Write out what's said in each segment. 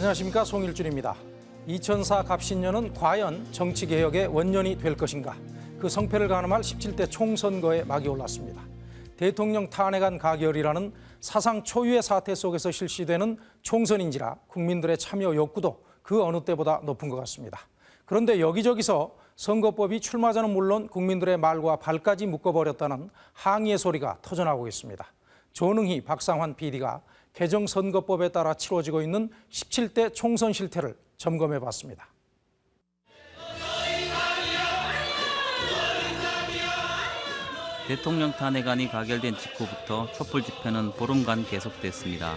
안녕하십니까 송일준입니다. 2004 갑신년은 과연 정치개혁의 원년이 될 것인가? 그 성패를 가늠할 17대 총선거에 막이 올랐습니다. 대통령 탄핵안 가결이라는 사상 초유의 사태 속에서 실시되는 총선인지라 국민들의 참여 욕구도 그 어느 때보다 높은 것 같습니다. 그런데 여기저기서 선거법이 출마자는 물론 국민들의 말과 발까지 묶어버렸다는 항의의 소리가 터져나오고 있습니다. 조능희, 박상환 PD가 개정 선거법에 따라 치러지고 있는 17대 총선 실태를 점검해 봤습니다. 대통령 탄핵안이 가결된 직후부터 촛불 집회는 보름간 계속됐습니다.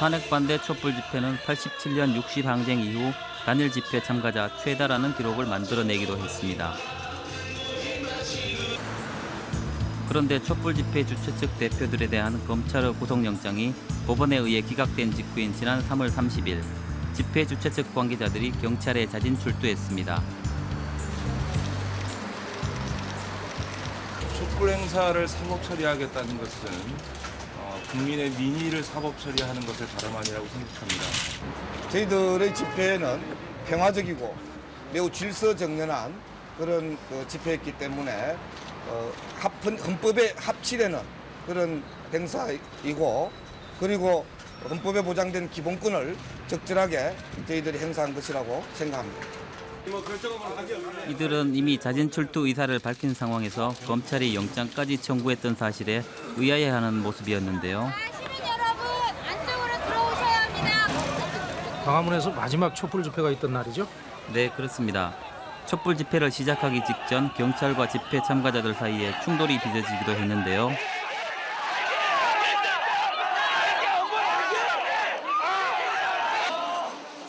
탄핵 반대 촛불 집회는 87년 60 항쟁 이후 단일 집회 참가자 최다라는 기록을 만들어내기도 했습니다. 그런데 촛불 집회 주최 측 대표들에 대한 검찰의 구속영장이 법원에 의해 기각된 직후인 지난 3월 30일 집회 주최 측 관계자들이 경찰에 자진 출두했습니다. 촛불 행사를 사법 처리하겠다는 것은 어, 국민의 민의를 사법 처리하는 것을 다름 아니라고 생각합니다. 저희들의 집회는 평화적이고 매우 질서정연한 그런 그 집회였기 때문에 어, 합, 헌법에 합치되는 그런 행사이고 그리고 헌법에 보장된 기본권을 적절하게 저희들이 행사한 것이라고 생각합니다. 이들은 이미 자진 출두 의사를 밝힌 상황에서 검찰이 영장까지 청구했던 사실에 의아해하는 모습이었는데요. 광화문에서 마지막 촛불 집회가 있던 날이죠. 네, 그렇습니다. 촛불 집회를 시작하기 직전 경찰과 집회 참가자들 사이에 충돌이 빚어지기도 했는데요.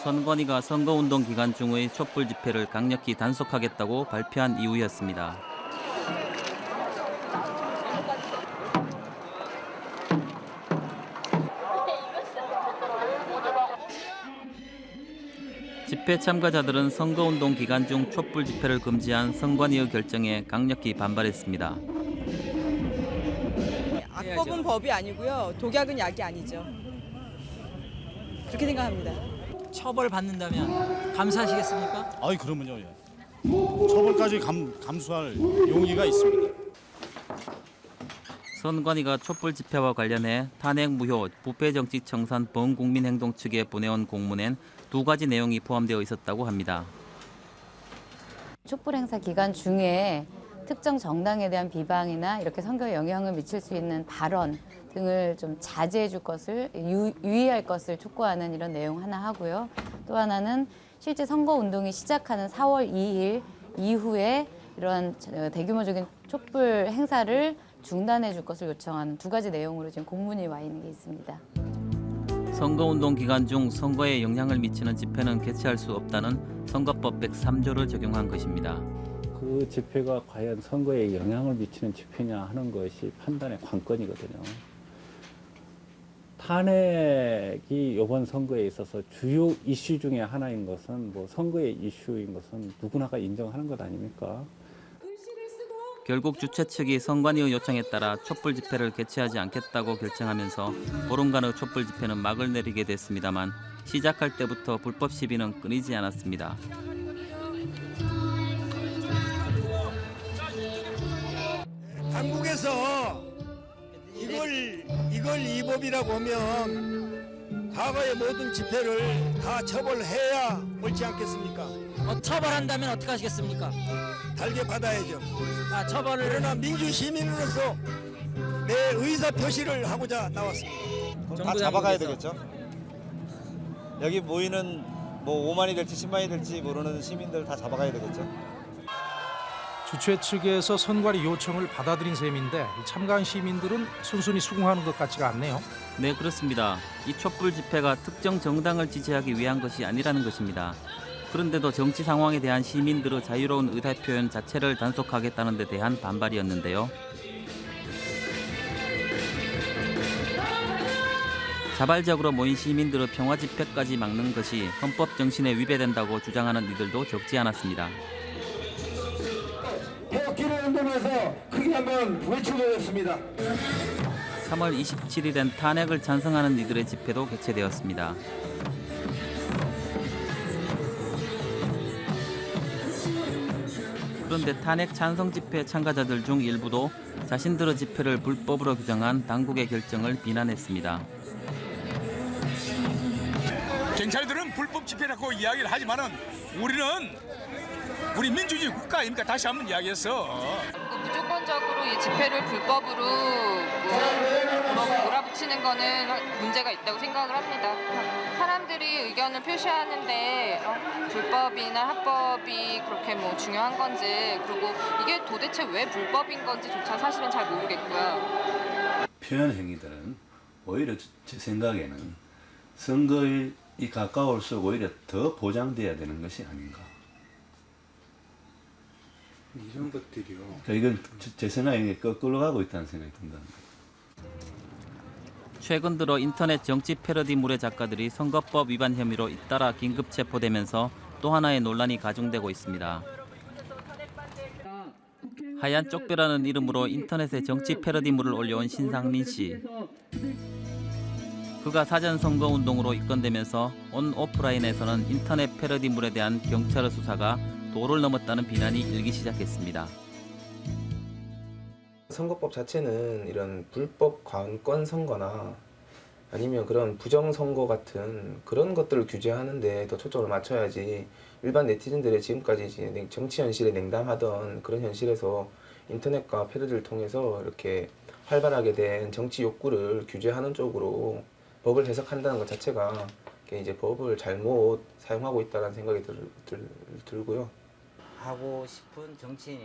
선관위가 선거운동 기간 중의 촛불 집회를 강력히 단속하겠다고 발표한 이유였습니다. 집회 참가자들은 선거운동 기간 중 촛불 집회를 금지한 선관위의 결정에 강력히 반발했습니다. 악법은 법이 아니고요. 독약은 약이 아니죠. 그렇게 생각합니다. 처벌 받는다면 감사하시겠습니까? 아이 그러면요. 예. 처벌까지 감, 감수할 용의가 있습니다. 선관위가 촛불 집회와 관련해 탄핵 무효 부패 정치 청산 범국민 행동 측에 보내온 공문엔 두 가지 내용이 포함되어 있었다고 합니다. 촛불 행사 기간 중에 특정 정당에 대한 비방이나 이렇게 선거에 영향을 미칠 수 있는 발언 등을 좀 자제해 줄 것을 유, 유의할 것을 촉구하는 이런 내용 하나 하고요. 또 하나는 실제 선거 운동이 시작하는 4월 2일 이후에 이런 대규모적인 촛불 행사를 중단해 줄 것을 요청하는 두 가지 내용으로 지금 공문이 와 있는 게 있습니다. 선거운동 기간 중 선거에 영향을 미치는 집회는 개최할 수 없다는 선거법 103조를 적용한 것입니다. 그 집회가 과연 선거에 영향을 미치는 집회냐 하는 것이 판단의 관건이거든요. 탄핵이 이번 선거에 있어서 주요 이슈 중에 하나인 것은 뭐 선거의 이슈인 것은 누구나가 인정하는 것 아닙니까? 결국 주최 측이 선관위의 요청에 따라 촛불 집회를 개최하지 않겠다고 결정하면서 보름간의 촛불 집회는 막을 내리게 됐습니다만 시작할 때부터 불법 시비는 끊이지 않았습니다. 한국에서 이걸 이걸 위법이라고 하면 과거의 모든 집회를 다 처벌해야 옳지 않겠습니까? 어, 처벌한다면 어떻게 하시겠습니까? 달게 받아야죠. 아, 처벌을 그러나 민주 시민으로서 내 의사 표시를 하고자 나왔습니다. 다 잡아가야 되겠죠? 여기 모이는 뭐 5만이 될지 10만이 될지 모르는 시민들 다 잡아가야 되겠죠. 주최 측에서 선관위 요청을 받아들인 셈인데 참가한 시민들은 순순히 수긍하는 것 같지가 않네요. 네, 그렇습니다. 이 촛불 집회가 특정 정당을 지지하기 위한 것이 아니라는 것입니다. 그런데도 정치 상황에 대한 시민들의 자유로운 의사 표현 자체를 단속하겠다는 데 대한 반발이었는데요. 자발적으로 모인 시민들의 평화 집회까지 막는 것이 헌법 정신에 위배된다고 주장하는 이들도 적지 않았습니다. 태극기를 흔들면서 크게 한번 외쳐보겠습니다. 3월 27일엔 탄핵을 찬성하는 이들의 집회도 개최되었습니다. 그런데 탄핵 찬성 집회 참가자들 중 일부도 자신들의 집회를 불법으로 규정한 당국의 결정을 비난했습니다. 경찰들은 불법 집회라고 이야기를 하지만은 우리는 우리 민주주의 국가입니까? 다시 한번 이야기해서 무조건적으로 이 집회를 불법으로 뭐 몰아붙이는 거는 문제가 있다고 생각을 합니다. 사람들이 의견을 표시하는데 어, 불법이나 합법이 그렇게 뭐 중요한 건지 그리고 이게 도대체 왜 불법인 건지조차 사실은 잘 모르겠고요. 표현 행위들은 오히려 제 생각에는 선거에 가까울수록 오히려 더 보장돼야 되는 것이 아닌가. 이런 것들이요. 그러니까 이건 제- 제 생각에 거꾸로 가고 있다는 생각이 든다. 최근 들어 인터넷 정치 패러디 물의 작가들이 선거법 위반 혐의로 잇따라 긴급 체포되면서 또 하나의 논란이 가중되고 있습니다. 하얀 쪽배라는 이름으로 인터넷에 정치 패러디물을 올려온 신상민 씨. 그가 사전 선거 운동으로 이끌되면서 온 오프라인에서는 인터넷 패러디물에 대한 경찰의 수사가 도를 넘었다는 비난이 일기 시작했습니다. 선거법 자체는 이런 불법 관권 선거나 아니면 그런 부정 선거 같은 그런 것들을 규제하는데 더 초점을 맞춰야지 일반 네티즌들의 지금까지 정치 현실에 냉담하던 그런 현실에서 인터넷과 패러디를 통해서 이렇게 활발하게 된 정치 욕구를 규제하는 쪽으로 법을 해석한다는 것 자체가 이제 법을 잘못 사용하고 있다는 생각이 들, 들, 들고요.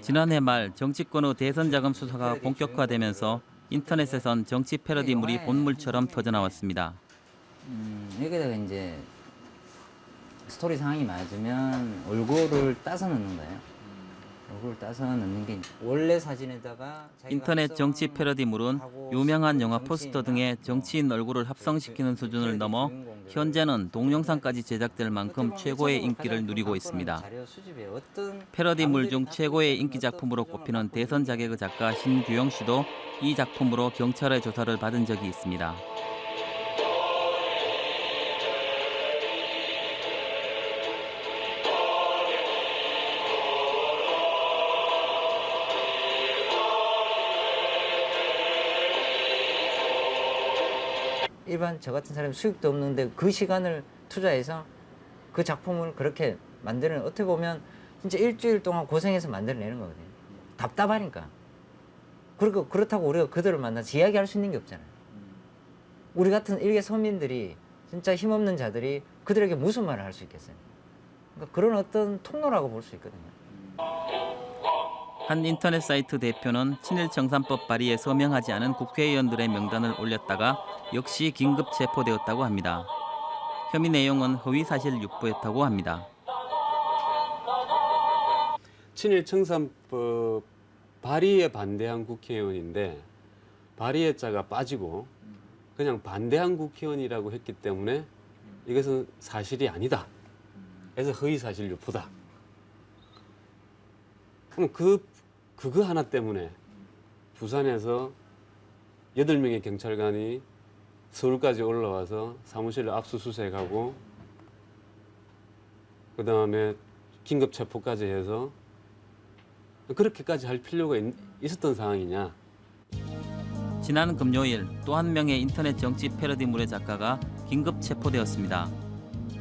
지난해 말 정치권의 대선 자금 수사가 본격화되면서 인터넷에선 정치 패러디물이 본물처럼 터져나왔습니다. 음, 여기다가 이제 스토리 상황이 맞으면 얼굴을 따서 넣는 거예요. 얼굴을 따서 넣는 게 원래 사진에다가 인터넷 정치 패러디물은 유명한 영화 포스터 등의 정치인 얼굴을 합성시키는 수준을 넘어 현재는 동영상까지 제작될 만큼 최고의 인기를 누리고 있습니다. 패러디물 중 최고의 인기 작품으로 꼽히는 대선 자객의 작가 신규영 씨도 이 작품으로 경찰의 조사를 받은 적이 있습니다. 일반 저 같은 사람이 수익도 없는데 그 시간을 투자해서 그 작품을 그렇게 만드는 어떻게 보면 진짜 일주일 동안 고생해서 만들어내는 거거든요. 답답하니까. 그리고 그렇다고 우리가 그들을 만나서 이야기할 수 있는 게 없잖아요. 우리 같은 일개 서민들이 진짜 힘없는 자들이 그들에게 무슨 말을 할 수 있겠어요. 그러니까 그런 어떤 통로라고 볼 수 있거든요. 한 인터넷 사이트 대표는 친일 청산법 발의에 서명하지 않은 국회의원들의 명단을 올렸다가 역시 긴급 체포되었다고 합니다. 혐의 내용은 허위 사실 유포했다고 합니다. 친일 청산법 발의에 반대한 국회의원인데 발의의 자가 빠지고 그냥 반대한 국회의원이라고 했기 때문에 이것은 사실이 아니다. 그래서 허위 사실 유포다. 그럼 그 그거 하나 때문에 부산에서 여덟 명의 경찰관이 서울까지 올라와서 사무실을 압수수색하고 그 다음에 긴급 체포까지 해서 그렇게까지 할 필요가 있, 있었던 상황이냐? 지난 금요일 또 한 명의 인터넷 정치 패러디물의 작가가 긴급 체포되었습니다.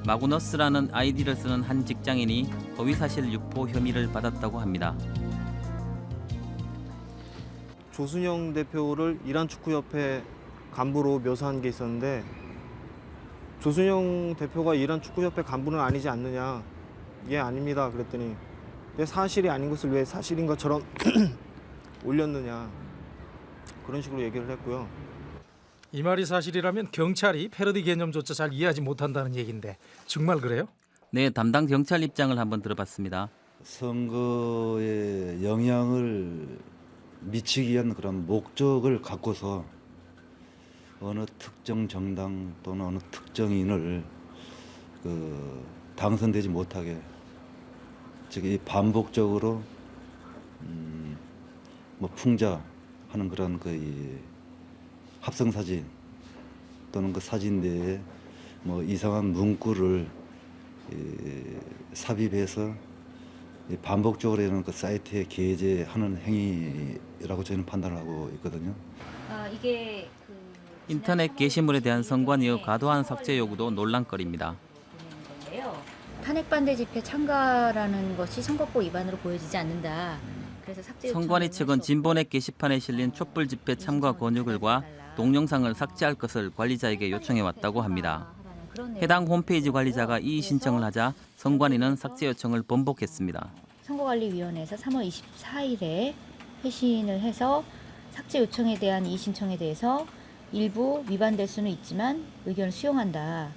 마구너스라는 아이디를 쓰는 한 직장인이 허위사실 유포 혐의를 받았다고 합니다. 조순영 대표를 이란 축구협회 간부로 묘사한 게 있었는데 조순영 대표가 이란 축구협회 간부는 아니지 않느냐 예 아닙니다 그랬더니 왜 사실이 아닌 것을 왜 사실인 것처럼 올렸느냐 그런 식으로 얘기를 했고요 이 말이 사실이라면 경찰이 패러디 개념조차 잘 이해하지 못한다는 얘기인데 정말 그래요? 네, 담당 경찰 입장을 한번 들어봤습니다. 선거에 영향을 미치기 위한 그런 목적을 갖고서 어느 특정 정당 또는 어느 특정인을 그 당선되지 못하게 즉 이 반복적으로 음, 뭐 풍자하는 그런 그 합성 사진 또는 그 사진 내에 뭐 이상한 문구를 이, 삽입해서 이 반복적으로 이런 그 사이트에 게재하는 행위 라고 저희는 판단하고 있거든요. 아, 이게 그 인터넷 게시물에 대한 선관위의 과도한 삭제 요구도 논란거리입니다. 탄핵 반대 집회 참가라는 것이 선거법 위반으로 보여지지 않는다. 그래서 삭제 선관위 측은 진보넷 게시판에 실린 촛불 집회 참가 권유글과 동영상을 삭제할 것을 관리자에게 요청해 왔다고 합니다. 해당 홈페이지 관리자가 이의 신청을 하자 선관위는 삭제 요청을 번복했습니다. 선거관리위원회에서 3월 24일에 회신을 해서 삭제 요청에 대한 이의 신청에 대해서 일부 위반될 수는 있지만 의견을 수용한다.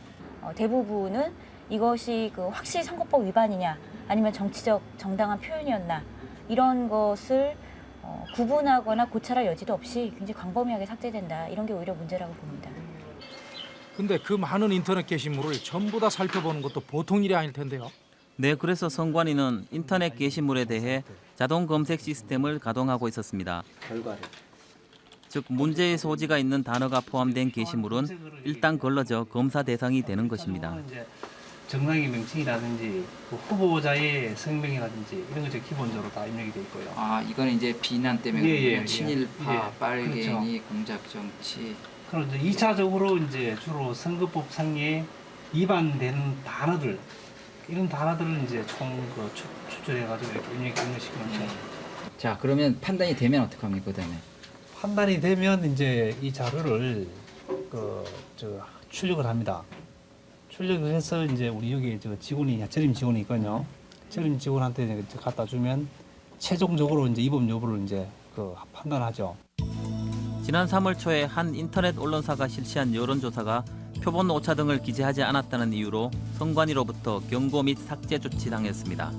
어, 대부분은 이것이 그 확실히 선거법 위반이냐 아니면 정치적 정당한 표현이었나 이런 것을 어, 구분하거나 고찰할 여지도 없이 굉장히 광범위하게 삭제된다. 이런 게 오히려 문제라고 봅니다. 근데 그 많은 인터넷 게시물을 전부 다 살펴보는 것도 보통 일이 아닐 텐데요. 네, 그래서 선관위는 인터넷 게시물에 대해 자동 검색 시스템을 가동하고 있었습니다. 결과를 즉 문제의 소지가 있는 단어가 포함된 게시물은 일단 걸러져 검사 대상이 되는 것입니다. 이제 정당의 명칭이라든지 그 후보자의 성명이라든지 이런 것이 기본적으로 다 입력이 돼 있고요. 아 이거는 이제 비난 때문에 예, 예, 그러면 예. 친일파, 예, 빨갱이, 공작 정치 그럼 이제 2차적으로 이제 주로 선거법 상에 위반되는 단어들 이런 단어들을 이제 총그 추출해가지고 이렇게 것이 그렇죠. 자 그러면 판단이 되면 어떡합니까 그 다음에 판단이 되면 이제 이 자료를 그저 출력을 합니다. 출력을 해서 이제 우리 여기 저 직원이 전임 직원이 있거든요. 전임 직원한테 이제 갖다 주면 최종적으로 이제 위법 여부를 이제 그 판단하죠. 지난 3월 초에 한 인터넷 언론사가 실시한 여론조사가 표본 오차 등을 기재하지 않았다는 이유로 선관위로부터 경고 및 삭제 조치 당했습니다.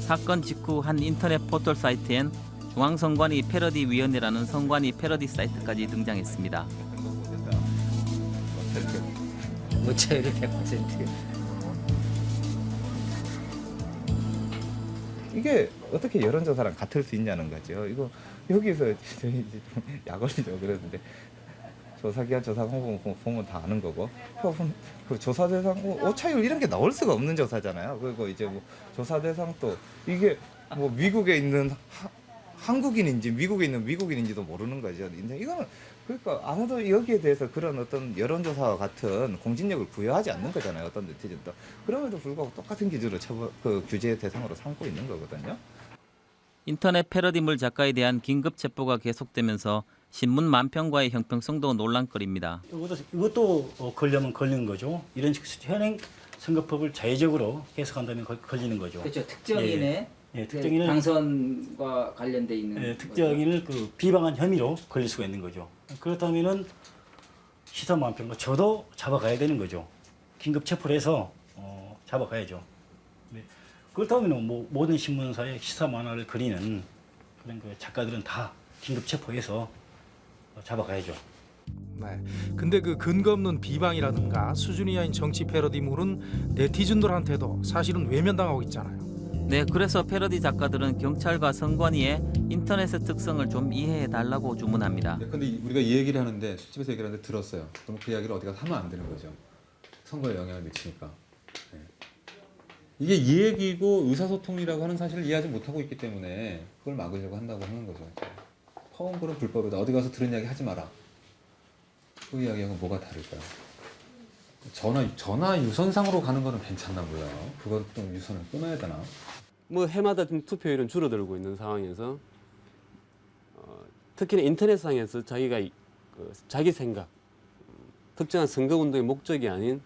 사건 직후 한 인터넷 포털 사이트엔 중앙선관위 패러디 위원회라는 선관위 패러디 사이트까지 등장했습니다. 오차율이 100%. 이게 어떻게 여론조사랑 같을 수 있냐는 거죠. 이거 여기서 저희 이제 좀 약올리죠 그랬는데 조사기관 조사 공고 보면 다 아는 거고 그 조사 대상 뭐 오차율 이런 게 나올 수가 없는 조사잖아요. 그리고 이제 뭐 조사 대상 또 이게 뭐 미국에 있는 하, 한국인인지 미국에 있는 미국인인지도 모르는 거죠. 근데 이거는 그러니까 아무도 여기에 대해서 그런 어떤 여론조사와 같은 공신력을 부여하지 않는 거잖아요. 어떤 네티즌도 그럼에도 불구하고 똑같은 기준으로 처벌 그 규제 대상으로 삼고 있는 거거든요. 인터넷 패러디물 작가에 대한 긴급 체포가 계속되면서 신문 만평과의 형평성도 논란거리입니다. 이것도, 이것도 어, 걸려면 걸리는 거죠. 이런 식 현행 선거법을 자의적으로 해석한다면 걸, 걸리는 거죠. 그렇죠 특정인의 예, 예, 특정인을 당선과 관련돼 있는 예, 특정인을 그 비방한 혐의로 걸릴 수가 있는 거죠. 그렇다면은 시사 만평과 저도 잡아가야 되는 거죠. 긴급 체포를 해서 어, 잡아가야죠. 네. 그렇다면 뭐 모든 신문사에 시사 만화를 그리는 그런 그 작가들은 다 긴급 체포해서 어, 잡아가야죠. 네. 근데 그 근거 없는 비방이라든가 수준 이하인 정치 패러디물은 네티즌들한테도 사실은 외면당하고 있잖아요. 네, 그래서 패러디 작가들은 경찰과 선관위에 인터넷의 특성을 좀 이해해 달라고 주문합니다. 근데 이- 우리가 이 얘기를 하는데 술집에서 얘기를 하는데 들었어요. 그럼 그 이야기를 어디 가서 하면 안 되는 거죠. 선거에 영향을 미치니까. 네. 이게 이 얘기고 의사소통이라고 하는 사실을 이해하지 못하고 있기 때문에 그걸 막으려고 한다고 하는 거죠. 허언글은 불법이다. 어디 가서 들은 이야기 하지 마라. 그 이야기하고 뭐가 다를까요? 전화 전화 유선상으로 가는 거는 괜찮나고요. 그것도 유선을 끊어야 되나? 뭐 해마다 투표율은 줄어들고 있는 상황에서 어, 특히나 인터넷상에서 자기가 이- 그 자기 생각, 음, 특정한 선거 운동의 목적이 아닌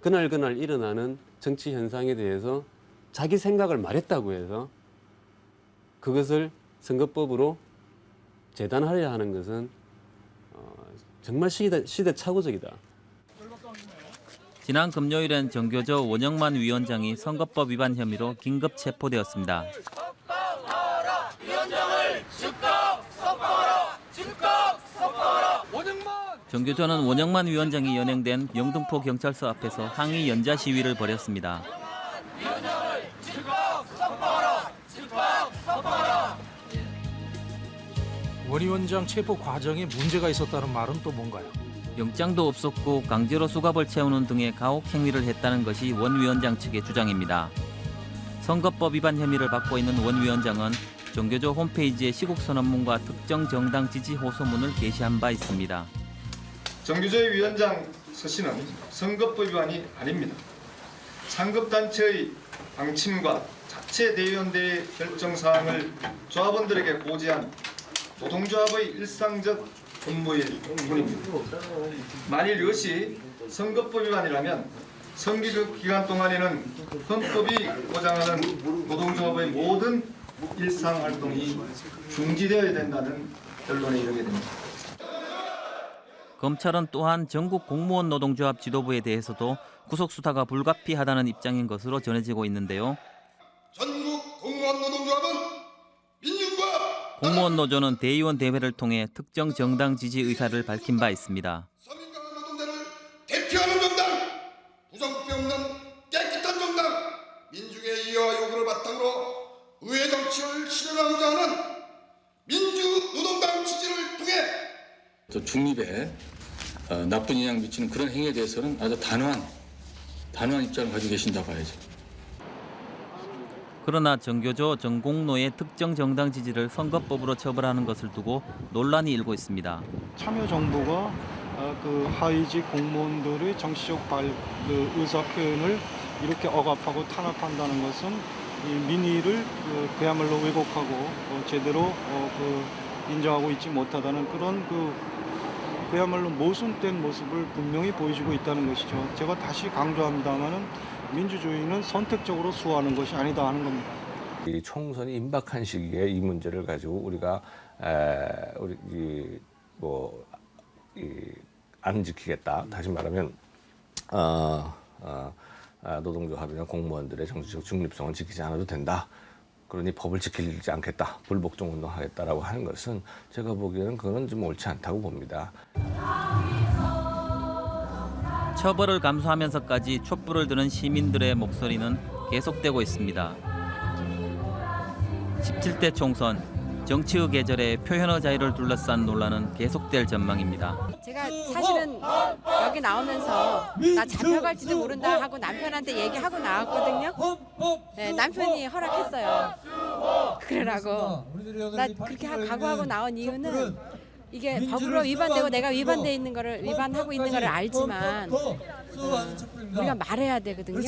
그날 그날 일어나는 정치 현상에 대해서 자기 생각을 말했다고 해서 그것을 선거법으로 재단하려 하는 것은 어, 정말 시대, 시대착오적이다. 지난 금요일엔 정교조 원영만 위원장이 선거법 위반 혐의로 긴급 체포되었습니다. 정교조는 원영만 위원장이 연행된 영등포 경찰서 앞에서 항의 연자 시위를 벌였습니다. 원 위원장 체포 과정에 문제가 있었다는 말은 또 뭔가요? 영장도 없었고 강제로 수갑을 채우는 등의 가혹 행위를 했다는 것이 원 위원장 측의 주장입니다. 선거법 위반 혐의를 받고 있는 원 위원장은 정교조 홈페이지에 시국 선언문과 특정 정당 지지 호소문을 게시한 바 있습니다. 정규조의 위원장 서 씨는 선거법 위반이 아닙니다. 상급단체의 방침과 자체 대의원대의 결정사항을 조합원들에게 고지한 노동조합의 일상적 업무일 뿐입니다. 만일 이것이 선거법 위반이라면 선거급 기간 동안에는 헌법이 보장하는 노동조합의 모든 일상 활동이 중지되어야 된다는 결론에 이르게 됩니다. 검찰은 또한 전국 공무원 노동조합 지도부에 대해서도 구속 수사가 불가피하다는 입장인 것으로 전해지고 있는데요. 전국 공무원 노동조합은 공무원 노조는 대의원 대회를 통해 특정 정당 지지 의사를 밝힌 바 있습니다. 대표하는 정당, 부정부패 없는 깨끗한 정당, 민중의 이해와 요구를 바탕으로 의회 정치를 실현하고자 하는 민주 노동당 지지를 통해 또 중립에 어, 나쁜 영향 미치는 그런 행위에 대해서는 아주 단호한 단호한 입장을 가지고 계신다 봐야죠. 그러나 정교조 전공로의 특정 정당 지지를 선거법으로 처벌하는 것을 두고 논란이 일고 있습니다. 참여정부가 어, 그 하위직 공무원들의 정치적 발, 그 의사 표현을 이렇게 억압하고 탄압한다는 것은 이 민의를 그, 그야말로 왜곡하고 어, 제대로 어, 그 인정하고 있지 못하다는 그런 그 그야말로 모순된 모습을 분명히 보여주고 있다는 것이죠. 제가 다시 강조합니다만은 민주주의는 선택적으로 수호하는 것이 아니다 하는 겁니다. 이 총선이 임박한 시기에 이 문제를 가지고 우리가 에, 우리 뭐이 안 지키겠다. 다시 말하면 어, 어, 아, 노동조합이나 공무원들의 정치적 중립성을 지키지 않아도 된다. 그러니 법을 지키지 않겠다. 불복종 운동하겠다라고 하는 것은 제가 보기에는 그거는 좀 옳지 않다고 봅니다. 처벌을 감수하면서까지 촛불을 드는 시민들의 목소리는 계속되고 있습니다. 17대 총선 정치의 계절에 표현의 자유를 둘러싼 논란은 계속될 전망입니다. 제가 사실은 여기 나오면서 나 잡혀갈지도 모른다 하고 남편한테 얘기하고 나왔거든요. 네, 남편이 허락했어요. 그러라고. 나 그렇게 하- 각오하고 나온 이유는 이게 법으로 위반되고 내가 위반돼 있는 거를 위반하고 있는 거를 알지만 어, 우리가 말해야 되거든요.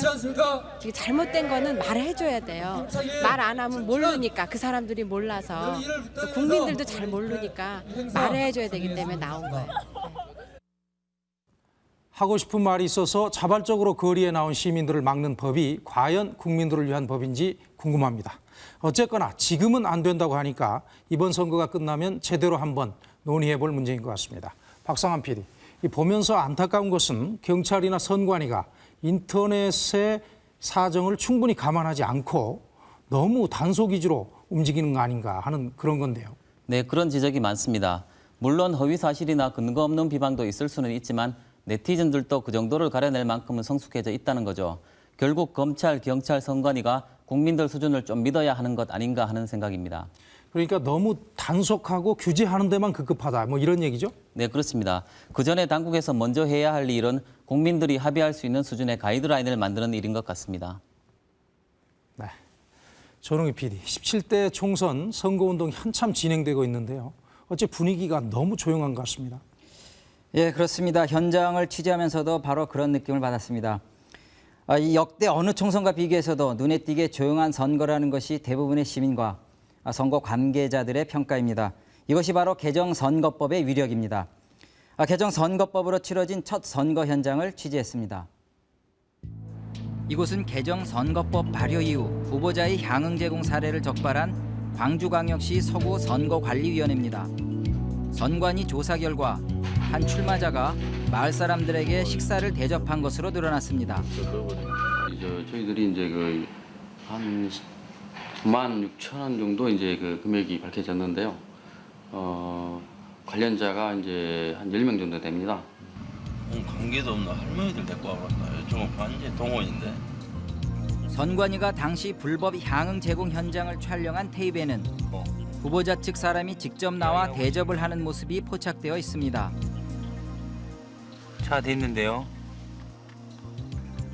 이게 잘못된 거는 말해줘야 돼요. 말 안 하면 모르니까 그 사람들이 몰라서 또 국민들도 잘 모르니까 말해줘야 되기 때문에 나온 거예요. 하고 싶은 말이 있어서 자발적으로 거리에 나온 시민들을 막는 법이 과연 국민들을 위한 법인지 궁금합니다. 어쨌거나 지금은 안 된다고 하니까 이번 선거가 끝나면 제대로 한번 논의해 볼 문제인 것 같습니다. 박상환 PD, 이 보면서 안타까운 것은 경찰이나 선관위가 인터넷의 사정을 충분히 감안하지 않고 너무 단속 위주로 움직이는 거 아닌가 하는 그런 건데요. 네, 그런 지적이 많습니다. 물론 허위 사실이나 근거 없는 비방도 있을 수는 있지만 네티즌들도 그 정도를 가려낼 만큼은 성숙해져 있다는 거죠. 결국 검찰, 경찰, 선관위가 국민들 수준을 좀 믿어야 하는 것 아닌가 하는 생각입니다. 그러니까 너무 단속하고 규제하는 데만 급급하다 뭐 이런 얘기죠? 네, 그렇습니다. 그 전에 당국에서 먼저 해야 할 일은 국민들이 합의할 수 있는 수준의 가이드라인을 만드는 일인 것 같습니다. 조롱희 PD, 17대 총선 선거운동이 한참 진행되고 있는데요. 어째 분위기가 너무 조용한 것 같습니다. 예, 그렇습니다. 현장을 취재하면서도 바로 그런 느낌을 받았습니다. 아, 이 역대 어느 총선과 비교해서도 눈에 띄게 조용한 선거라는 것이 대부분의 시민과 아, 선거 관계자들의 평가입니다. 이것이 바로 개정선거법의 위력입니다. 아, 개정선거법으로 치러진 첫 선거 현장을 취재했습니다. 이곳은 개정선거법 발효 이후 후보자의 향응 제공 사례를 적발한 광주광역시 서구 선거관리위원회입니다. 선관위 조사 결과 한 출마자가 마을 사람들에게 식사를 대접한 것으로 드러났습니다. 저희들이 이제 그한 9만 6천 원 정도 이제 그 금액이 밝혀졌는데요. 어, 관련자가 이제 한 10명 정도 됩니다. 관계도 없는 할머니들 데리고 와봤다. 좀 완전 동원인데. 선관위가 당시 불법 향응 제공 현장을 촬영한 테이프에는 후보자 측 사람이 직접 나와 대접을 하는 모습이 포착되어 있습니다. 차 됐는데요.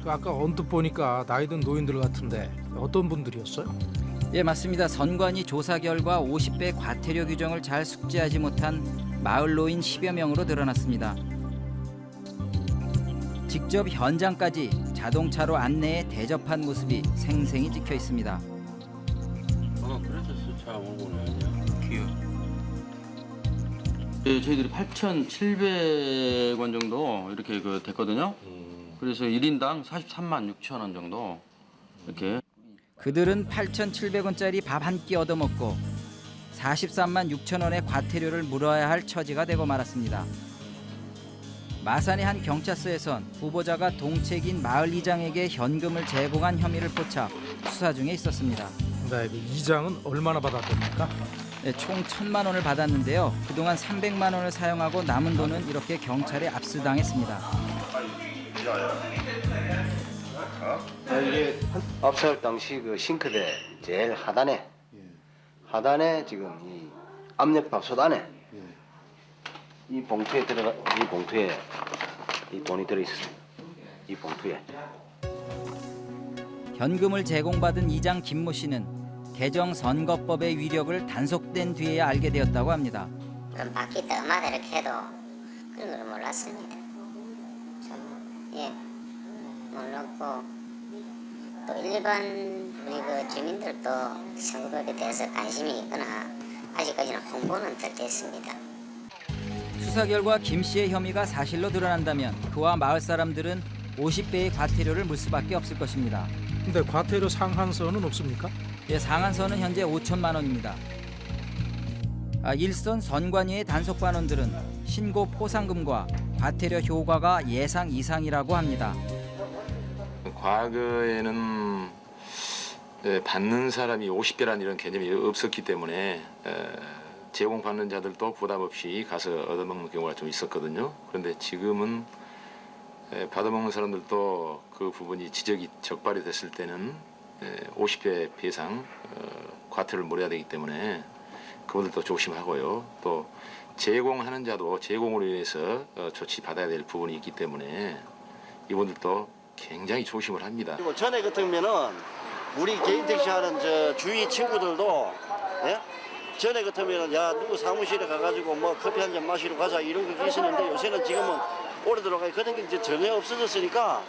그 아까 언뜻 보니까 나이 든 노인들 같은데 어떤 분들이었어요? 예, 맞습니다. 선관위 조사 결과 50배 과태료 규정을 잘 숙지하지 못한 마을 노인 10여 명으로 드러났습니다. 직접 현장까지 자동차로 안내해 대접한 모습이 생생히 찍혀 있습니다. 어, 그래서 차 오고는 아니야. 귀여. 예, 저희들이 8,700원 정도 이렇게 그 됐거든요. 그래서 1인당 43만 6천 원 정도 이렇게 그들은 8,700원짜리 밥 한 끼 얻어먹고 43만 6천 원의 과태료를 물어야 할 처지가 되고 말았습니다. 마산의 한 경찰서에선 후보자가 동책인 마을 이장에게 현금을 제공한 혐의를 포착 수사 중에 있었습니다. 네, 그 이장은 얼마나 받았답니까? 네, 총 1천만 원을 받았는데요. 그동안 300만 원을 사용하고 남은 돈은 이렇게 경찰에 압수당했습니다. 이게 압수할 당시 그 싱크대 제일 하단에 하단에 지금 이 압력 밥솥 안에 이 봉투에 들어가 이 봉투에 이 돈이 들어 있습니다. 이 봉투에 현금을 제공받은 이장 김모 씨는 개정 선거법의 위력을 단속된 뒤에야 알게 되었다고 합니다. 그럼 바퀴 떠마다 이렇게 해도 그런 걸 몰랐습니다. 좀, 예, 몰랐고 또 일반 우리 그 주민들도 선거법에 대해서 관심이 있거나 아직까지는 홍보는 덜 됐습니다. 수사 결과 김 씨의 혐의가 사실로 드러난다면 그와 마을 사람들은 50배의 과태료를 물 수밖에 없을 것입니다. 근데 과태료 상한선은 없습니까? 예, 상한선은 현재 5천만 원입니다. 아, 일선 선관위의 단속 반원들은 신고 포상금과 과태료 효과가 예상 이상이라고 합니다. 과거에는 에, 받는 사람이 50배라는 이런 개념이 없었기 때문에 에, 제공받는 자들도 부담 없이 가서 얻어먹는 경우가 좀 있었거든요. 그런데 지금은 에, 받아먹는 사람들도 그 부분이 지적이 적발이 됐을 때는 에, 50배 배상 어, 과태료를 물어야 되기 때문에 그분들도 조심하고요. 또 제공하는 자도 제공으로 인해서 어, 조치 받아야 될 부분이 있기 때문에 이분들도 굉장히 조심을 합니다. 그리고 전에 같으면은 우리 개인 택시 하는 저 주위 친구들도 예? 전에 같으면은 야 누구 사무실에 가가지고 뭐 커피 한 잔 마시러 가자 이런 거 있었는데 요새는 지금은 오래 들어가 그런 게 이제 전혀 없어졌으니까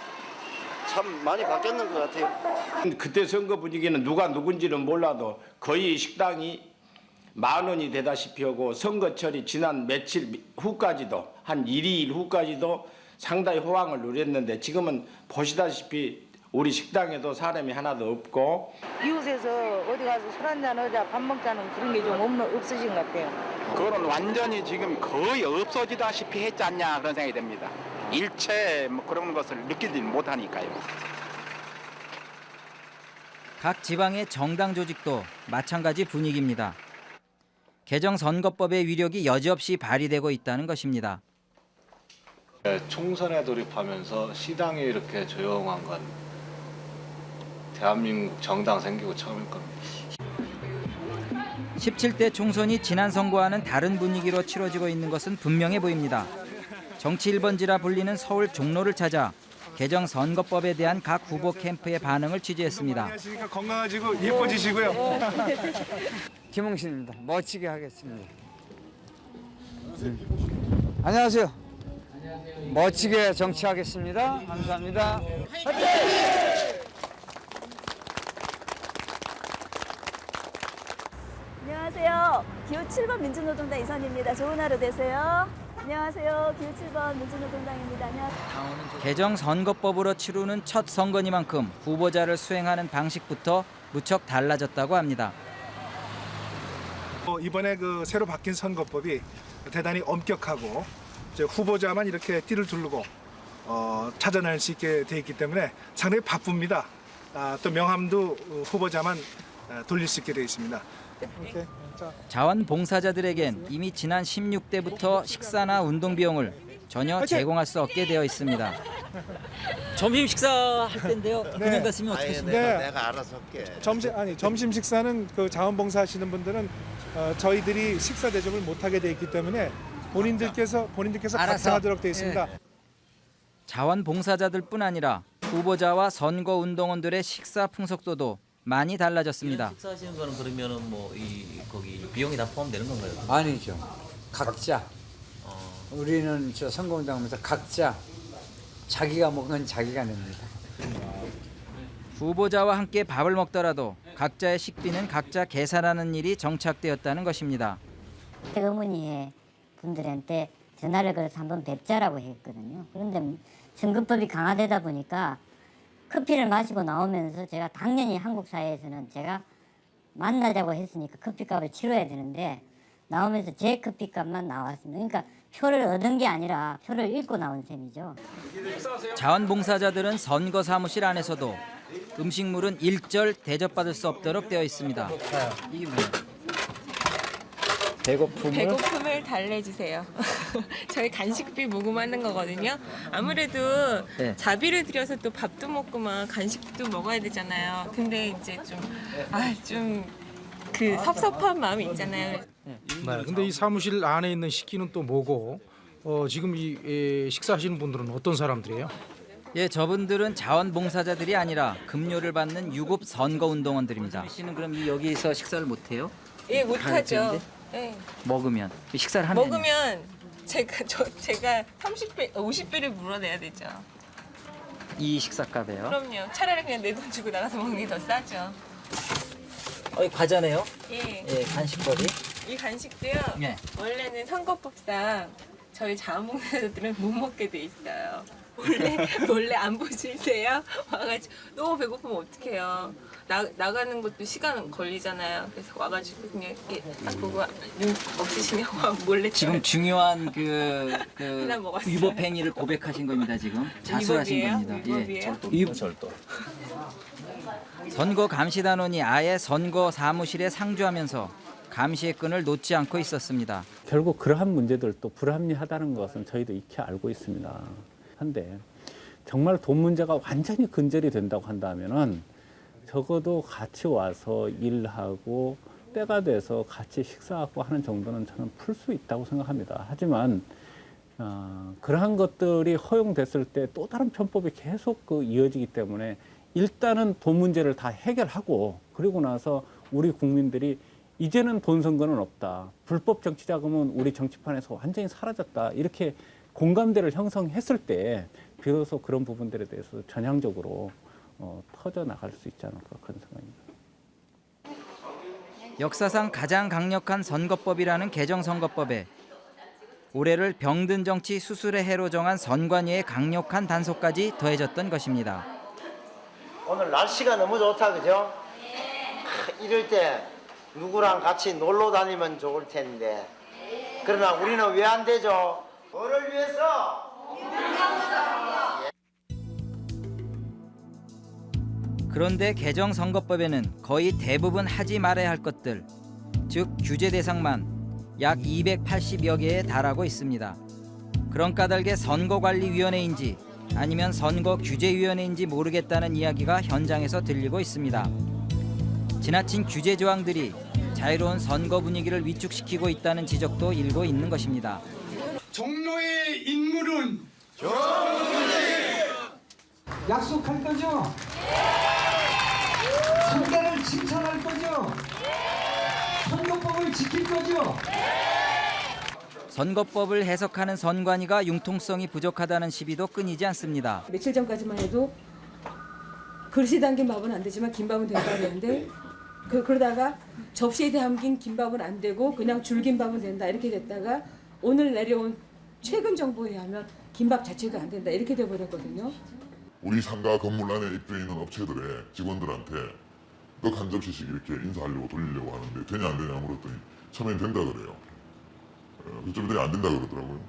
참 많이 바뀌었는 것 같아요. 그때 선거 분위기는 누가 누군지는 몰라도 거의 식당이 만 원이 되다시피 하고 선거철이 지난 며칠 후까지도 한 1, 2일 후까지도 상당히 호황을 누렸는데 지금은 보시다시피 우리 식당에도 사람이 하나도 없고 이웃에서 어디 가서 술 한잔 하자 밥 먹자는 그런 게 좀 없는 없어진 것 같아요. 그거는 완전히 지금 거의 없어지다시피 했지 않냐 그런 생각이 듭니다. 일체 뭐 그런 것을 느끼지 못하니까요. 각 지방의 정당 조직도 마찬가지 분위기입니다. 개정 선거법의 위력이 여지없이 발휘되고 있다는 것입니다. 총선에 돌입하면서 시당이 이렇게 조용한 건 대한민국 정당 생기고 처음일 겁니다. 17대 총선이 지난 선거와는 다른 분위기로 치러지고 있는 것은 분명해 보입니다. 정치 1번지라 불리는 서울 종로를 찾아 개정 선거법에 대한 각 후보 캠프의 반응을 취재했습니다. 안녕하십니까 건강하시고 예뻐지시고요. 김홍신입니다. 멋지게 하겠습니다. 안녕하세요. 멋지게 정치하겠습니다. 감사합니다. 안녕하세요. 기호 7번 민주노동당 이선입니다. 좋은 하루 되세요. 안녕하세요. 기호 7번 민주노동당입니다. 안녕하세요. 개정 선거법으로 치르는 첫 선거니만큼 후보자를 수행하는 방식부터 무척 달라졌다고 합니다. 어, 이번에 그 새로 바뀐 선거법이 대단히 엄격하고 후보자만 이렇게 띠를 두르고 어, 찾아낼 수 있게 돼 있기 때문에 상당히 바쁩니다. 아, 또 명함도 어, 후보자만 아, 돌릴 수 있게 돼 있습니다. 자. 자원봉사자들에겐 이미 지난 16대부터 식사나 운동 비용을 전혀 제공할 수 없게 되어 있습니다. 점심 식사할 텐데요. 그냥 갔으면 어떻게 하십니까? 네. 내가 알아서 할게. 점심 아니 점심 식사는 그 자원봉사 하시는 분들은 어, 저희들이 식사 대접을 못 하게 돼 있기 때문에 본인들께서 본인들께서 알아서. 답장하도록 되어 있습니다. 자원봉사자들뿐 아니라 후보자와 선거 운동원들의 식사 풍속도도 많이 달라졌습니다. 식사하시는 거는 그러면은 뭐 이 거기 비용이 다 포함되는 건가요? 아니죠. 각자. 우리는 저 선거 운동하면서 각자 자기가 먹은 건 자기가 냅니다. 후보자와 함께 밥을 먹더라도 각자의 식비는 각자 계산하는 일이 정착되었다는 것입니다. 어머니의 분들한테 전화를 걸어서 한번 뵙자라고 했거든요. 그런데 선거법이 강화되다 보니까 커피를 마시고 나오면서 제가 당연히 한국 사회에서는 제가 만나자고 했으니까 커피값을 치러야 되는데 나오면서 제 커피값만 나왔습니다. 그러니까 표를 얻은 게 아니라 표를 읽고 나온 셈이죠. 자원봉사자들은 선거 사무실 안에서도 음식물은 일절 대접받을 수 없도록 되어 있습니다. 이게 뭐예요? 배고픔을 배고픔을 달래주세요. 저희 간식비 모금하는 거거든요. 아무래도 네. 자비를 들여서 또 밥도 먹고 막 간식도 먹어야 되잖아요. 근데 이제 좀, 아, 좀그 섭섭한 마음이 있잖아요. 네, 근데 이 사무실 안에 있는 식기는 또 뭐고 어, 지금 이 에, 식사하시는 분들은 어떤 사람들이에요? 예, 저분들은 자원봉사자들이 아니라 급료를 받는 유급 선거운동원들입니다. 씨는 그럼 이 여기서 식사를 못 해요? 예, 못 하죠. 예. 먹으면 식사를 하면 먹으면 제가 저 제가 30배, 50배를 물어내야 되죠. 이 식사값에요. 그럼요. 차라리 그냥 내 돈 주고 나가서 먹는 게 더 싸죠. 어, 이 과자네요. 예. 예, 간식거리. 이 간식도요. 예. 원래는 선거법상 저희 자원봉사자들은 못 먹게 돼 있어요. 원래 원래 안 보실 때요. 와가지고 너무 배고프면 어떡해요. 나 나가는 것도 시간 걸리잖아요. 그래서 와가지고 그냥 이렇게 딱 보고 눈 없으시면 와 몰래 지금 중요한 그, 그. 위법 행위를 고백하신 겁니다. 지금 자수하신 위법이에요? 겁니다. 위법이에요? 위- 선거 감시단원이 아예 선거 사무실에 상주하면서 감시의 끈을 놓지 않고 있었습니다. 결국 그러한 문제들도 불합리하다는 것은 저희도 익히 알고 있습니다. 한데 정말 돈 문제가 완전히 근절이 된다고 한다면은 적어도 같이 와서 일하고 때가 돼서 같이 식사하고 하는 정도는 저는 풀 수 있다고 생각합니다. 하지만 어, 그러한 것들이 허용됐을 때 또 다른 편법이 계속 그 이어지기 때문에 일단은 돈 문제를 다 해결하고 그리고 나서 우리 국민들이 이제는 돈 선거는 없다. 불법 정치 자금은 우리 정치판에서 완전히 사라졌다. 이렇게 공감대를 형성했을 때 비로소 그런 부분들에 대해서 전향적으로 어, 터져 나갈 수 있지 않을까 그런 생각입니다. 역사상 가장 강력한 선거법이라는 개정선거법에 올해를 병든 정치 수술의 해로 정한 선관위의 강력한 단속까지 더해졌던 것입니다. 오늘 날씨가 너무 좋다 그죠? 크, 이럴 때 누구랑 같이 놀러 다니면 좋을 텐데 그러나 우리는 왜 안 되죠? 뭐를 위해서? 그런데 개정 선거법에는 거의 대부분 하지 말아야 할 것들, 즉 규제 대상만 약 280여 개에 달하고 있습니다. 그런 까닭에 선거관리위원회인지 아니면 선거규제위원회인지 모르겠다는 이야기가 현장에서 들리고 있습니다. 지나친 규제 조항들이 자유로운 선거 분위기를 위축시키고 있다는 지적도 일고 있는 것입니다. 종로의 인물은 약속할 거죠? 상대를 칭찬할 거죠? 선거법을 지킬 거죠? 선거법을 해석하는 선관위가 융통성이 부족하다는 시비도 끊이지 않습니다. 며칠 전까지만 해도 그릇이 담긴 밥은 안 되지만 김밥은 된다 그랬는데 그, 그러다가 접시에 담긴 김밥은 안 되고 그냥 줄김밥은 된다 이렇게 됐다가 오늘 내려온 최근 정보에 의하면 김밥 자체도 안 된다 이렇게 돼버렸거든요. 우리 상가 건물 안에 입주해 있는 업체들의 직원들한테 너한 접시씩 이렇게 인사하려고 돌리려고 하는데 되냐 안 되냐 물었더니 처음엔 된다 그래요. 어, 그쪽들이 안 된다 그러더라고요.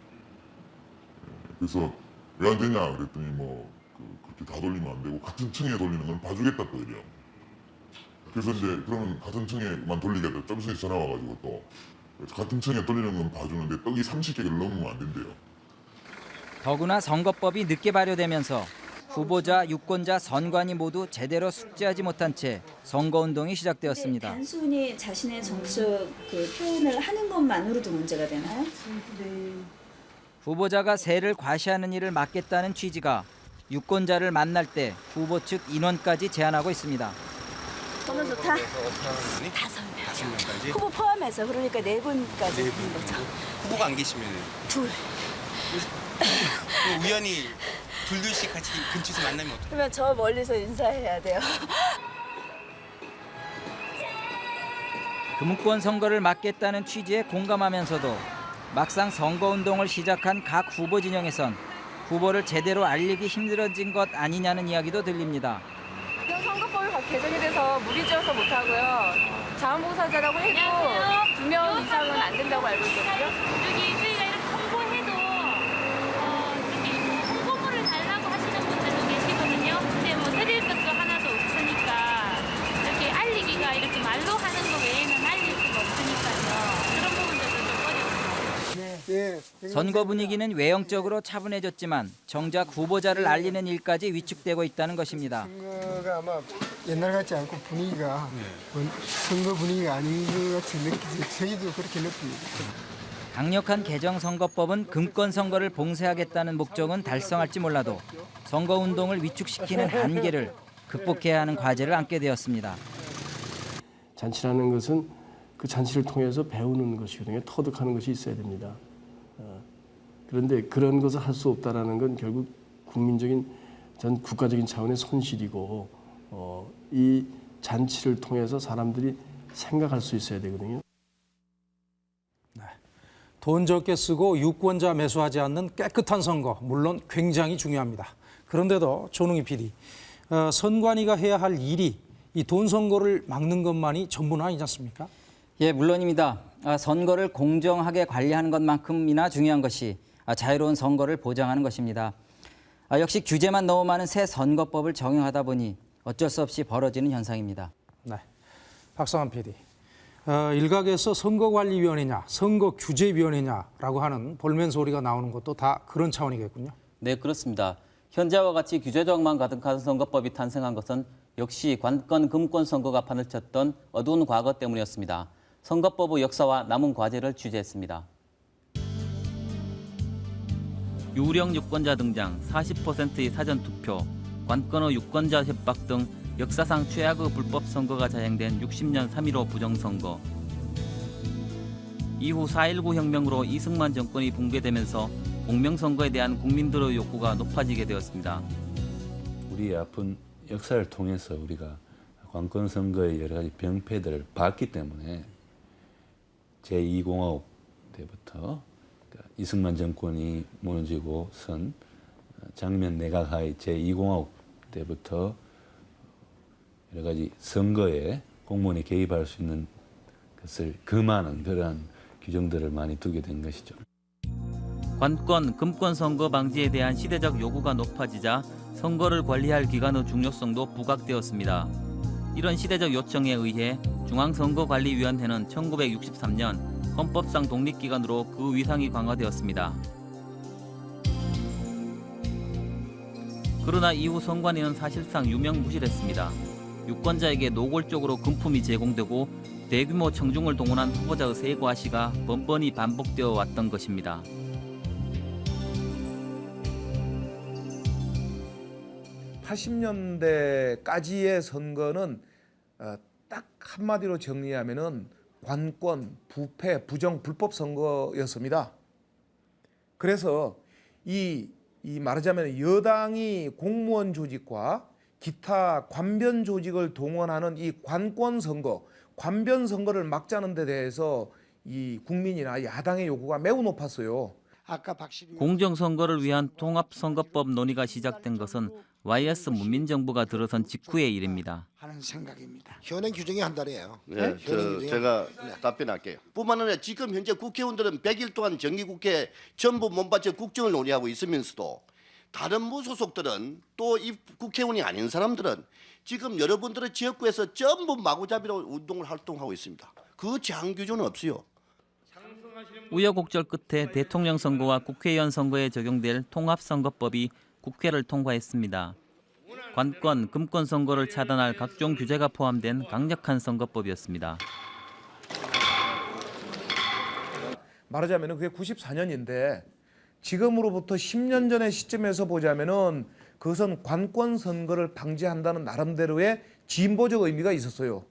예, 그래서 왜 안 되냐 그랬더니 뭐 그, 그렇게 다 돌리면 안 되고 같은 층에 돌리는 건 봐주겠다 또 이래요. 그래서 이제 그러면 같은 층에만 돌리겠다. 좀 있으면 전화 와가지고 또 같은 층에 돌리는 건 봐주는데 떡이 30개를 넘으면 안 된대요. 더구나 선거법이 늦게 발효되면서 후보자, 유권자, 선관위 모두 제대로 숙지하지 못한 채 선거운동이 시작되었습니다. 단순히 자신의 정치적 그 표현을 하는 것만으로도 문제가 되나요? 후보자가 세를 과시하는 일을 막겠다는 취지가 유권자를 만날 때 후보 측 인원까지 제한하고 있습니다. 너무 좋다. 다섯 명. 후보 포함해서 그러니까 네 분까지 하는 거죠. 후보가 안 계시면 둘. 우연히 둘둘씩 같이 근처에서 만나면 어떡해요? 그러면 저 멀리서 인사해야 돼요. 금권 선거를 막겠다는 취지에 공감하면서도 막상 선거운동을 시작한 각 후보 진영에선 후보를 제대로 알리기 힘들어진 것 아니냐는 이야기도 들립니다. 개정이 돼서 무리지어서 못하고요. 자원봉사자라고 해도 두 명 이상은 안 된다고 알고 있거든요. 여기 저희가 이렇게 홍보해도 어, 저기 뭐 홍보물을 달라고 하시는 분들도 계시거든요. 근데 뭐 드릴 것도 하나도 없으니까 이렇게 알리기가 이렇게 말로 하는 거 외에는 알릴 수가 없으니까요. 그런 부분들도 좀 어렵습니다. 선거 분위기는 외형적으로 차분해졌지만 정작 후보자를 알리는 일까지 위축되고 있다는 것입니다. 선거가 아마 옛날 같지 않고 분위기가 뭐 선거 분위기가 아닌 것 같이 느끼지 저희도 그렇게 느낍니다. 강력한 개정 선거법은 금권 선거를 봉쇄하겠다는 목적은 달성할지 몰라도 선거 운동을 위축시키는 한계를 극복해야 하는 과제를 안게 되었습니다. 잔치라는 것은 그 잔치를 통해서 배우는 것이거든요. 터득하는 것이 있어야 됩니다. 어, 그런데 그런 것을 할 수 없다라는 건 결국 국민적인 전 국가적인 차원의 손실이고 어, 이 잔치를 통해서 사람들이 생각할 수 있어야 되거든요. 돈 적게 쓰고 유권자 매수하지 않는 깨끗한 선거 물론 굉장히 중요합니다. 그런데도 조능희 PD, 어, 선관위가 해야 할 일이 이 돈 선거를 막는 것만이 전부는 아니지 않습니까? 예, 물론입니다. 아, 선거를 공정하게 관리하는 것만큼이나 중요한 것이 아, 자유로운 선거를 보장하는 것입니다. 아, 역시 규제만 너무 많은 새 선거법을 정형하다 보니 어쩔 수 없이 벌어지는 현상입니다. 네, 박상환 PD. 어, 일각에서 선거관리위원회냐, 선거규제위원회냐라고 하는 볼멘 소리가 나오는 것도 다 그런 차원이겠군요. 네, 그렇습니다. 현재와 같이 규제적만 가득한 선거법이 탄생한 것은 역시 관건 금권 선거가 판을 쳤던 어두운 과거 때문이었습니다. 선거법의 역사와 남은 과제를 취재했습니다. 유령 유권자 등장, 40%의 사전 투표, 관건의 유권자 협박 등 역사상 최악의 불법 선거가 자행된 60년 3.15 부정선거. 이후 4.19 혁명으로 이승만 정권이 붕괴되면서 공명선거에 대한 국민들의 욕구가 높아지게 되었습니다. 우리의 아픈 역사를 통해서 우리가 관권 선거의 여러 가지 병폐들을 봤기 때문에 제2공화국 때부터 이승만 정권이 무너지고 선 장면 내각하의 제2공화국 때부터 여러 가지 선거에 공무원이 개입할 수 있는 것을 금하는 그러한 규정들을 많이 두게 된 것이죠. 관권, 금권 선거 방지에 대한 시대적 요구가 높아지자 선거를 관리할 기관의 중요성도 부각되었습니다. 이런 시대적 요청에 의해 중앙선거관리위원회는 1963년 헌법상 독립기관으로 그 위상이 강화되었습니다. 그러나 이후 선관위는 사실상 유명무실했습니다. 유권자에게 노골적으로 금품이 제공되고 대규모 청중을 동원한 후보자의 세과 시가 번번이 반복되어 왔던 것입니다. 팔십 년대까지의 선거는 어, 딱 한마디로 정리하면은 관권, 부패, 부정, 불법 선거였습니다. 그래서 이, 이 말하자면 여당이 공무원 조직과 기타 관변 조직을 동원하는 이 관권 선거, 관변 선거를 막자는 데 대해서 이 국민이나 야당의 요구가 매우 높았어요. 공정선거를 위한 통합선거법 논의가 시작된 것은 YS 문민정부가 들어선 직후의 일입니다. 하는 생각입니다. 현행 규정이 한 달이에요. 네, 규정이 제가 답변할게요. 뿐만 아니라 지금 현재 국회의원들은 100일 동안 정기국회 전부 몸바쳐 국정을 논의하고 있으면서도 다른 무소속들은 또 이 국회의원이 아닌 사람들은 지금 여러분들의 지역구에서 전부 마구잡이로 운동을 활동하고 있습니다. 그 제한 규정은 없어요. 우여곡절 끝에 대통령 선거와 국회의원 선거에 적용될 통합선거법이 국회를 통과했습니다. 관권, 금권 선거를 차단할 각종 규제가 포함된 강력한 선거법이었습니다. 말하자면 그게 94년인데 지금으로부터 10년 전의 시점에서 보자면은 그것은 관권 선거를 방지한다는 나름대로의 진보적 의미가 있었어요.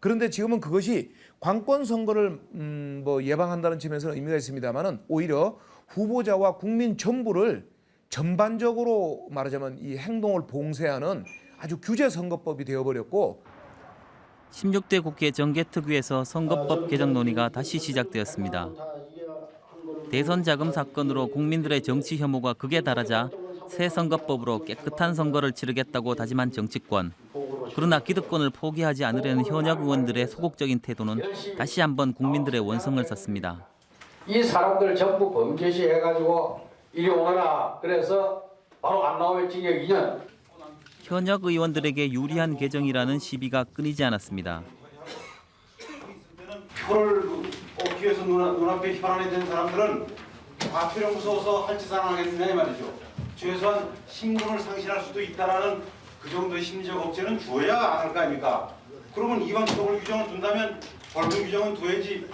그런데 지금은 그것이 관권 선거를 음, 뭐 예방한다는 측면에서는 의미가 있습니다만은 오히려 후보자와 국민 전부를 전반적으로 말하자면 이 행동을 봉쇄하는 아주 규제 선거법이 되어버렸고 16대 국회 정개특위에서 선거법 개정 논의가 다시 시작되었습니다. 대선 자금 사건으로 국민들의 정치 혐오가 극에 달하자 새 선거법으로 깨끗한 선거를 치르겠다고 다짐한 정치권. 그러나 기득권을 포기하지 않으려는 현역 의원들의 소극적인 태도는 다시 한번 국민들의 원성을 샀습니다. 이 사람들 전부 범죄시 해가지고 이리 오너라 그래서 바로 안 나오면 징역 2년 현역 의원들에게 유리한 개정이라는 시비가 끊이지 않았습니다. 표를 얻기 위해서 눈, 눈앞에 혈안이 된 사람들은 과표령 무서워서 할 짓 안 하겠느냐 이 말이죠. 최소한 신분을 상실할 수도 있다라는 그 정도의 심리적 억제는 주어야 안 할 거 아닙니까? 그러면 이왕 처벌 규정을 둔다면 벌금 규정은 둬야지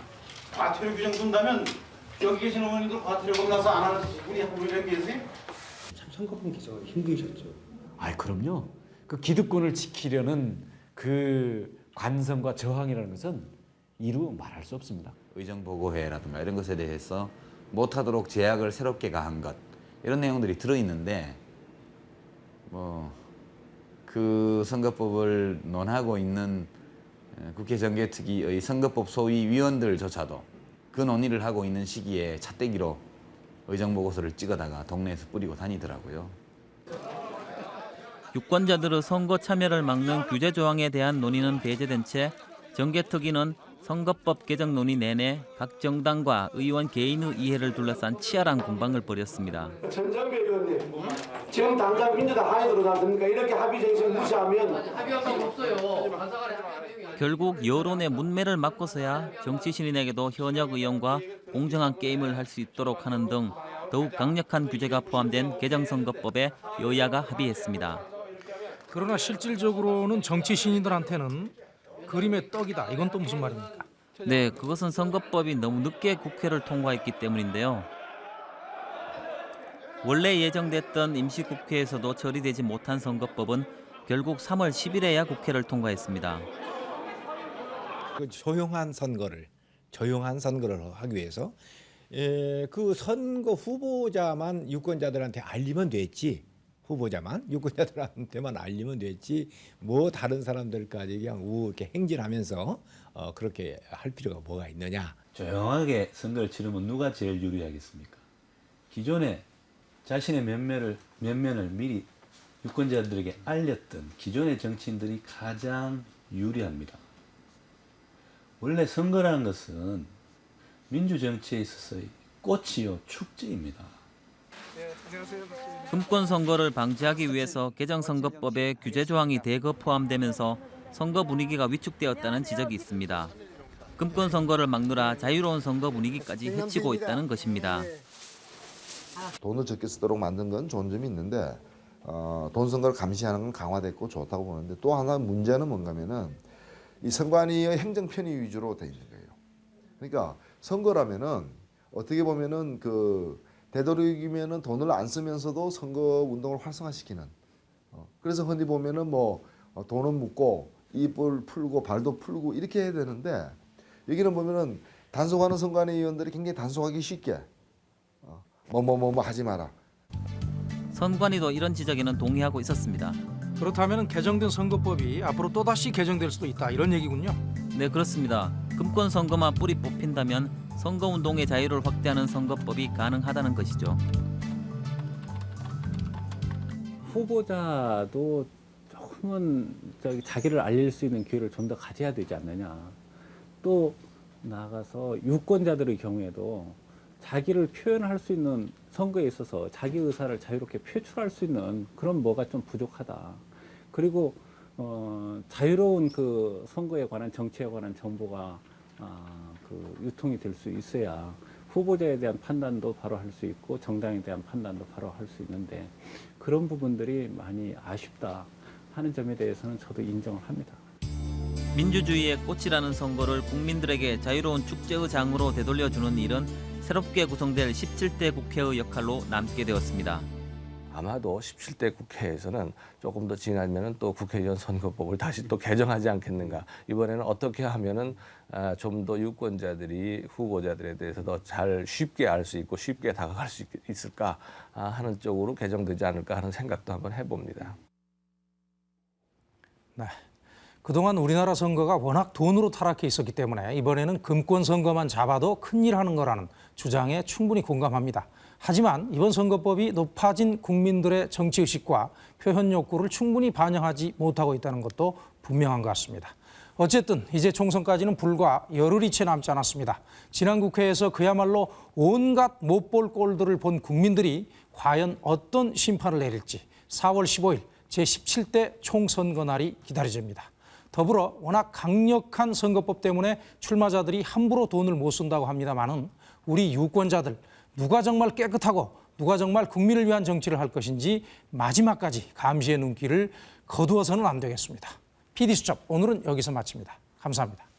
과태료 규정 둔다면 여기 계신 의원님들 과태료 겁나서 안 하는 분이 한 분이라도 계세요? 참 선거법 개정은 힘드셨죠. 아, 그럼요. 그 기득권을 지키려는 그 관성과 저항이라는 것은 이루 말할 수 없습니다. 의정보고회라든가 이런 것에 대해서 못하도록 제약을 새롭게 가한 것 이런 내용들이 들어있는데 뭐 그 선거법을 논하고 있는 에, 국회 정개특위의 선거법 소위 위원들조차도 그 논의를 하고 있는 시기에 찻대기로 의정보고서를 찍어다가 동네에서 뿌리고 다니더라고요. 유권자들의 선거 참여를 막는 규제 조항에 대한 논의는 배제된 채 정개특위는 선거법 개정 논의 내내 각 정당과 의원 개인의 이해를 둘러싼 치열한 공방을 벌였습니다. 전장배 의원님 지금 당장 민주당 하에 들어갔습니까? 이렇게 합의 정신 무시하면 합의한 거 없어요. 결국 여론의 문매를 막고서야 정치 신인에게도 현역 의원과 공정한 게임을 할 수 있도록 하는 등 더욱 강력한 규제가 포함된 개정선거법에 여야가 합의했습니다. 그러나 실질적으로는 정치 신인들한테는 그림의 떡이다. 이건 또 무슨 말입니까? 네, 그것은 선거법이 너무 늦게 국회를 통과했기 때문인데요. 원래 예정됐던 임시국회에서도 처리되지 못한 선거법은 결국 3월 10일에야 국회를 통과했습니다. 그 조용한 선거를 조용한 선거를 하기 위해서 에, 그 선거 후보자만 유권자들한테 알리면 됐지 후보자만 유권자들한테만 알리면 됐지 뭐 다른 사람들까지 그냥 우 이렇게 행진하면서 어, 그렇게 할 필요가 뭐가 있느냐 조용하게 선거를 치르면 누가 제일 유리하겠습니까? 기존에 자신의 면면을 면면을 미리 유권자들에게 알렸던 기존의 정치인들이 가장 유리합니다. 원래 선거라는 것은 민주 정치에 있어서의 꽃이요 축제입니다. 금권 선거를 방지하기 위해서 개정선거법에 규제 조항이 대거 포함되면서 선거 분위기가 위축되었다는 지적이 있습니다. 금권 선거를 막느라 자유로운 선거 분위기까지 해치고 있다는 것입니다. 돈을 적게 쓰도록 만든 건 좋은 점이 있는데 어, 돈 선거를 감시하는 건 강화됐고 좋다고 보는데 또 하나 문제는 뭔가면은 이 선관위의 행정 편의 위주로 돼 있는 거예요. 그러니까 선거라면은 어떻게 보면은 그 되도록이면은 돈을 안 쓰면서도 선거 운동을 활성화시키는. 어, 그래서 흔히 보면은 뭐 어, 돈은 묻고 입을 풀고 발도 풀고 이렇게 해야 되는데 여기는 보면은 단속하는 선관위 의원들이 굉장히 단속하기 쉽게 뭐뭐뭐뭐 하지 마라. 선관위도 이런 지적에는 동의하고 있었습니다. 그렇다면 개정된 선거법이 앞으로 또다시 개정될 수도 있다. 이런 얘기군요. 네, 그렇습니다. 금권 선거만 뿌리 뽑힌다면 선거 운동의 자유를 확대하는 선거법이 가능하다는 것이죠. 후보자도 조금은 자기를 알릴 수 있는 기회를 좀 더 가져야 되지 않느냐. 또 나아가서 유권자들의 경우에도 자기를 표현할 수 있는 선거에 있어서 자기 의사를 자유롭게 표출할 수 있는 그런 뭐가 좀 부족하다. 그리고 어, 자유로운 그 선거에 관한 정치에 관한 정보가 아, 그 유통이 될 수 있어야 후보자에 대한 판단도 바로 할 수 있고 정당에 대한 판단도 바로 할 수 있는데 그런 부분들이 많이 아쉽다. 하는 점에 대해서는 저도 인정을 합니다. 민주주의의 꽃이라는 선거를 국민들에게 자유로운 축제의 장으로 되돌려주는 일은 새롭게 구성될 17대 국회의 역할로 남게 되었습니다. 아마도 17대 국회에서는 조금 더 지나면은 또 국회의원 선거법을 다시 또 개정하지 않겠는가. 이번에는 어떻게 하면은 아, 좀 더 유권자들이 후보자들에 대해서 더 잘 쉽게 알 수 있고 쉽게 다가갈 수 있, 있을까 아, 하는 쪽으로 개정되지 않을까 하는 생각도 한번 해봅니다. 네. 그동안 우리나라 선거가 워낙 돈으로 타락해 있었기 때문에 이번에는 금권 선거만 잡아도 큰일 하는 거라는 주장에 충분히 공감합니다. 하지만 이번 선거법이 높아진 국민들의 정치의식과 표현 욕구를 충분히 반영하지 못하고 있다는 것도 분명한 것 같습니다. 어쨌든 이제 총선까지는 불과 열흘이 채 남지 않았습니다. 지난 국회에서 그야말로 온갖 못 볼 꼴들을 본 국민들이 과연 어떤 심판을 내릴지 4월 15일 제17대 총선거 날이 기다려집니다. 더불어 워낙 강력한 선거법 때문에 출마자들이 함부로 돈을 못 쓴다고 합니다마는 우리 유권자들 누가 정말 깨끗하고 누가 정말 국민을 위한 정치를 할 것인지 마지막까지 감시의 눈길을 거두어서는 안 되겠습니다. PD수첩 오늘은 여기서 마칩니다. 감사합니다.